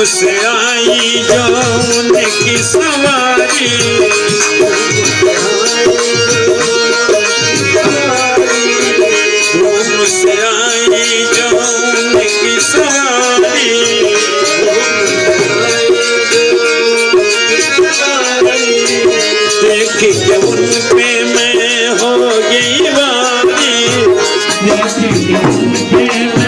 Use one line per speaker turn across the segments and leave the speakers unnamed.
उस आई जो उनकी सवारी। आई जो उनकी देख के उन मैं हो गई वारी। देख के उन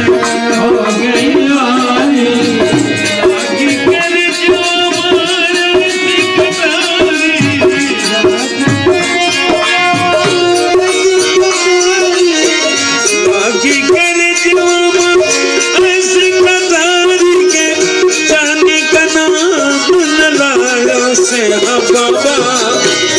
say, I'm gonna